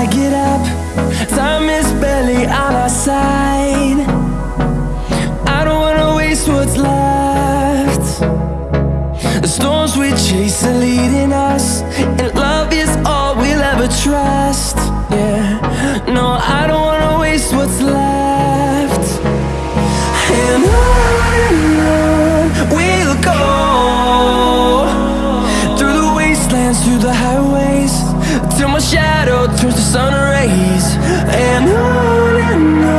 I get up Time is barely on our side. I don't wanna waste what's left. The storms we chase are leading us wastelands, through the highways Till my shadow turns to sun rays. And on and on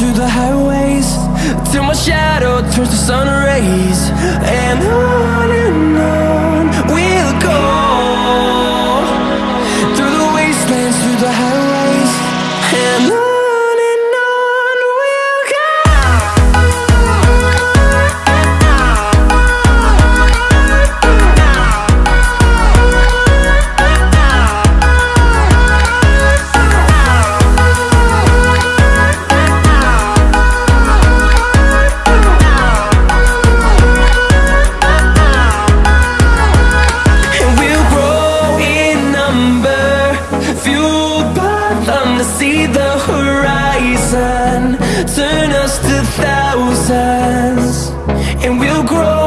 through the highways Till my shadow turns to sun rays. And Us to thousands And we'll grow